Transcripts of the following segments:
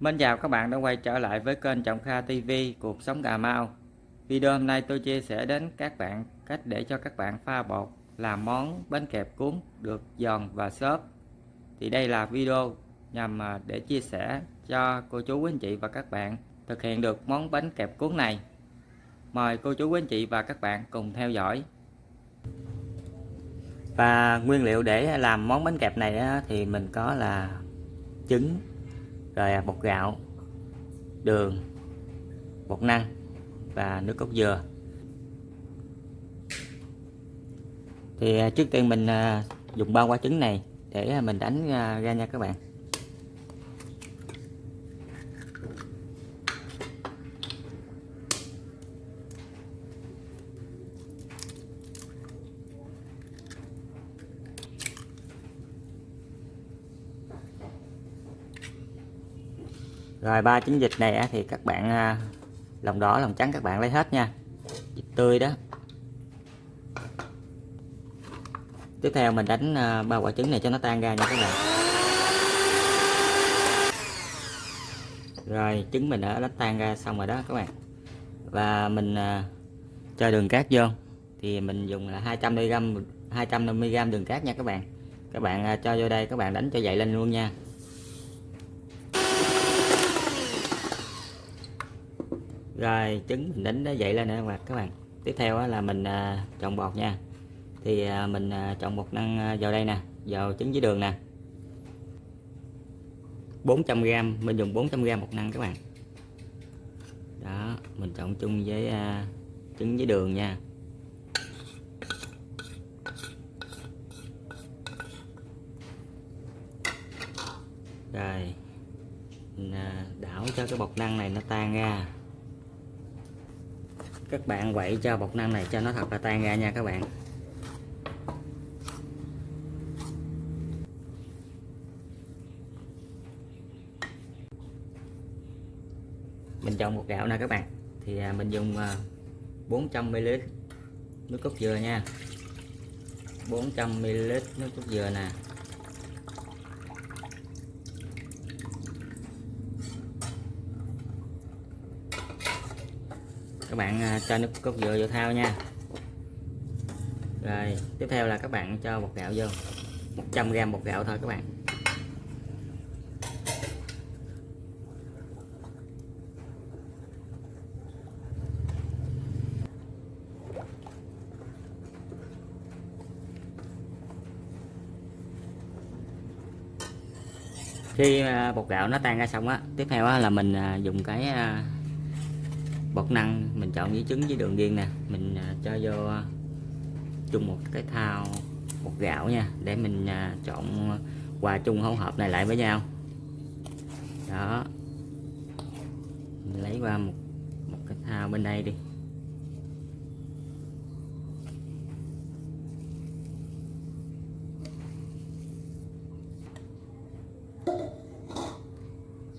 Mến chào các bạn đã quay trở lại với kênh Trọng Kha TV Cuộc Sống Cà Mau. Video hôm nay tôi chia sẻ đến các bạn cách để cho các bạn pha bột làm món bánh kẹp cuốn được giòn và xốp. Thì đây là video nhằm à, để chia sẻ cho cô chú quý anh chị và các bạn thực hiện được món bánh kẹp cuốn này. Mời cô chú quý anh chị và các bạn cùng theo dõi. Và nguyên liệu để làm món bánh kẹp này thì mình có là trứng rồi à, bột gạo, đường, bột năng và nước cốt dừa. Thì à, trước tiên mình à, dùng bao quả trứng này để mình đánh ra nha các bạn. Rồi, ba trứng vịt này thì các bạn à, lòng đỏ, lòng trắng các bạn lấy hết nha. Vịt tươi đó. Tiếp theo mình đánh à, ba quả trứng này cho nó tan ra nha các bạn. Rồi, trứng mình đã đánh tan ra xong rồi đó các bạn. Và mình à, cho đường cát vô. Thì mình dùng là 200 mg 250 g đường cát nha các bạn. Các bạn cho vô đây, các bạn đánh cho dậy lên luôn nha. Rồi trứng mình đánh nó dậy lên nè, các bạn tiếp theo là mình à, trộn bột nha. Thì à, mình à, trộn bột năng vào đây nè, vào trứng với đường nè. 400g mình dùng 400g bột năng các bạn. Đó, mình trộn chung với trứng với đường nha. Rồi, mình đảo cho cái bột năng này nó tan ra các bạn quậy cho bột năng này cho nó thật là tan ra nha các bạn. Mình chọn một gạo nè các bạn. Thì à, mình dùng à, 400ml nước cốt dừa nha. 400ml nước cốt dừa nè. Các bạn à, cho nước cốt dừa vô thao nha. Rồi, tiếp theo là các bạn cho bột gạo vô. 100g bột gạo thôi các bạn. Khi bột gạo nó tan ra xong á, tiếp theo á là mình à, dùng cái à, bột năng mình chọn với trứng với đường viên nè. Mình à, cho vô à, chung một cái thao bột gạo nha để mình à, chọn hòa chung hỗn hợp này lại với nhau. Đó. Mình lấy qua một một cái thao bên đây đi.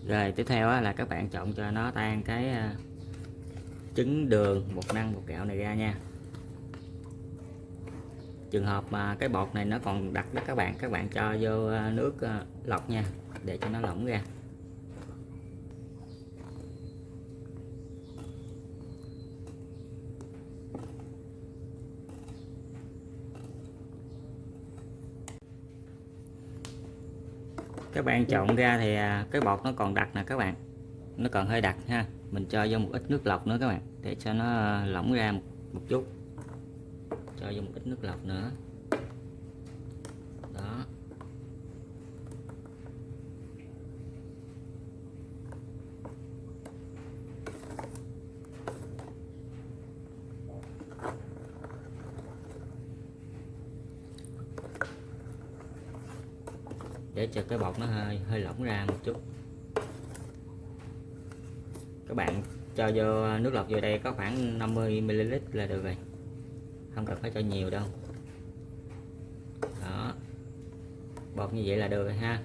Rồi tiếp theo là các bạn chọn cho nó tan cái trứng, đường, bột năng, bột gạo này ra nha. Trường hợp mà cái bột này nó còn đặc đó các bạn các bạn cho vô à, nước à, lọc nha, để cho nó lỏng ra. Các bạn trộn ra thì à, cái bột nó còn đặc nè các bạn, nó còn hơi đặc ha mình cho vô một ít nước lọc nữa các bạn để cho nó ờ, lỏng ra một, một chút. Cho vô một ít nước lọc nữa. Đó. Để cho cái bột nó hơi hơi lỏng ra một chút các bạn cho vô nước lọc vô đây có khoảng 50 ml là được rồi. Không cần phải cho nhiều đâu. Đó. Bột như vậy là được rồi ha.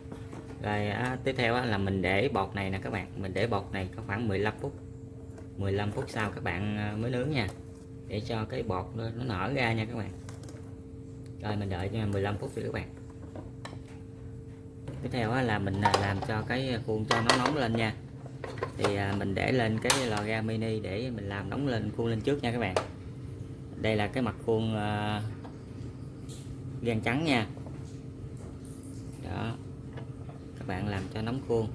Rồi á, tiếp theo á, là mình để bột này nè các bạn. Mình để bột này có khoảng 15 phút. 15 phút sau các bạn ờ, mới nướng nha. Để cho cái bột nó, nó nở ra nha các bạn. Rồi mình đợi cho 15 phút đi các bạn. Tiếp theo á, là mình à, làm cho cái à, khuôn cho nó nóng lên nha thì à, mình để lên cái lò ga mini để mình làm nóng lên khuôn lên trước nha các bạn. Đây là cái mặt khuôn uh, gan trắng nha. Đó. Các bạn làm cho nóng khuôn.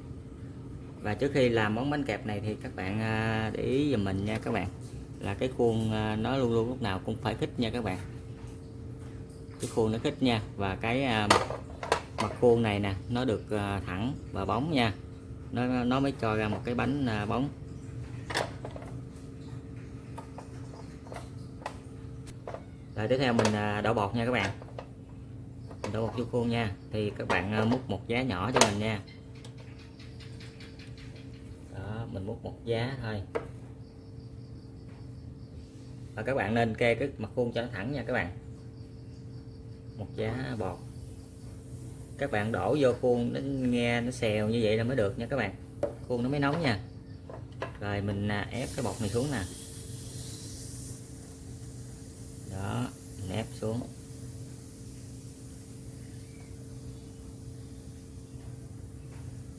Và trước khi làm món bánh kẹp này thì các bạn à, để ý giùm mình nha các bạn. Là cái khuôn nó luôn luôn lúc nào cũng phải khít nha các bạn. Cái khuôn nó khít nha. Và cái mặt khuôn này nè nó được thẳng và bóng nha nó nó mới cho ra một cái bánh à, bóng. Rồi tiếp theo mình à, đổ bột nha các bạn. Mình đổ bột vô khuôn nha. Thì các bạn à, múc một giá nhỏ cho mình nha. Mình múc một giá thôi. Và các bạn nên kê cái mặt khuôn cho nó thẳng nha các bạn. Một giá bột các bạn đổ vô khuôn, nó nghe, nó xèo như vậy là mới được nha các bạn. Khuôn nó mới nóng nha. Rồi mình à, ép cái bột này xuống nè. Đó, mình ép xuống.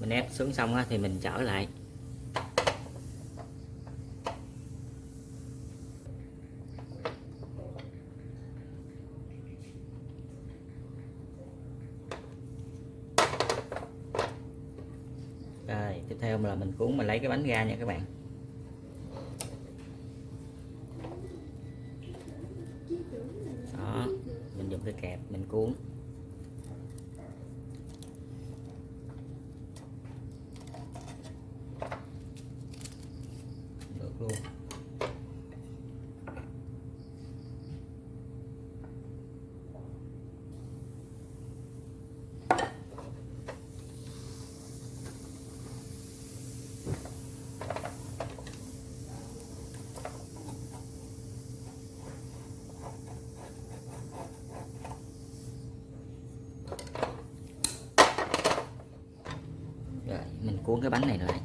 Mình ép xuống xong thì mình trở lại. Rồi, tiếp theo là mình cuốn, mình lấy cái bánh ra nha các bạn. Đó, mình dùng cái kẹp mình cuốn được luôn mình cuốn cái bánh này lại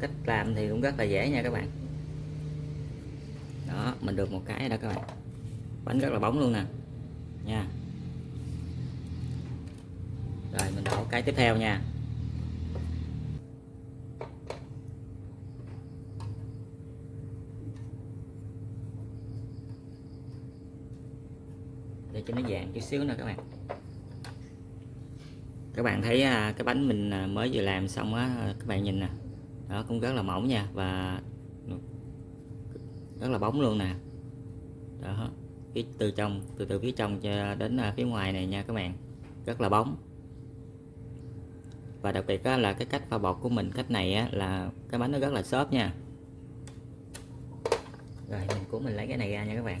cách làm thì cũng rất là dễ nha các bạn. Đó, mình được một cái đó các bạn. Bánh rất là bóng luôn nè. Nha. Rồi, mình đổ cái tiếp theo nha. Để cho nó vàng chút xíu nữa các bạn. Các bạn thấy à, cái bánh mình à, mới vừa làm xong á các bạn nhìn nè. Đó cũng rất là mỏng nha và rất là bóng luôn nè. Đó phía từ trong từ từ phía trong cho đến à, phía ngoài này nha các bạn. Rất là bóng. Và đặc biệt là cái cách pha bột của mình cách này á, là cái bánh nó rất là xốp nha. Rồi mình cũng mình lấy cái này ra nha các bạn.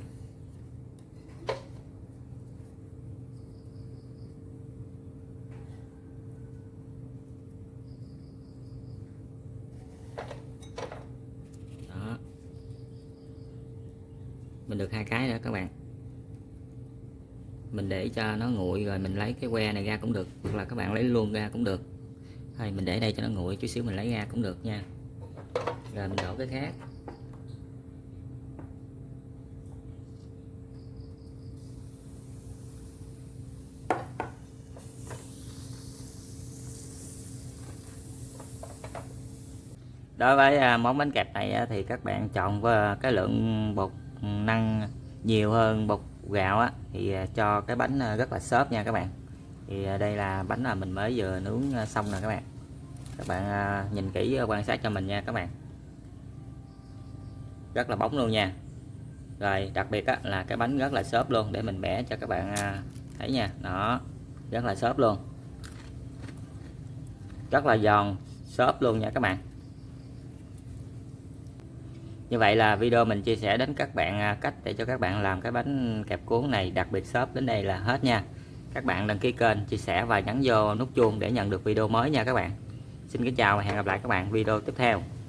Mình được hai cái nữa các bạn. Mình để cho nó nguội rồi mình lấy cái que này ra cũng được, hoặc là các bạn lấy luôn ra cũng được. Thôi, mình để đây cho nó nguội chút xíu mình lấy ra cũng được nha. Rồi, mình đổ cái khác. Đối với à, món bánh kẹp này thì các bạn chọn với cái lượng bột năng nhiều hơn bột gạo á thì à, cho cái bánh à, rất là xốp nha các bạn. Thì à, đây là bánh là mình mới vừa nướng xong nè các bạn. Các bạn nhìn kỹ quan sát cho mình nha các bạn. Rất là bóng luôn nha. Rồi đặc biệt á, là cái bánh rất là xốp luôn để mình bẻ cho các bạn thấy nha. Đó rất là xốp luôn. Rất là giòn xốp luôn nha các bạn như vậy là video mình chia sẻ đến các bạn à, cách để cho các bạn làm cái bánh kẹp cuốn này đặc biệt shop đến đây là hết nha. Các bạn đăng ký kênh, chia sẻ và nhấn vô nút chuông để nhận được video mới nha các bạn. Xin kính chào và hẹn gặp lại các bạn video tiếp theo.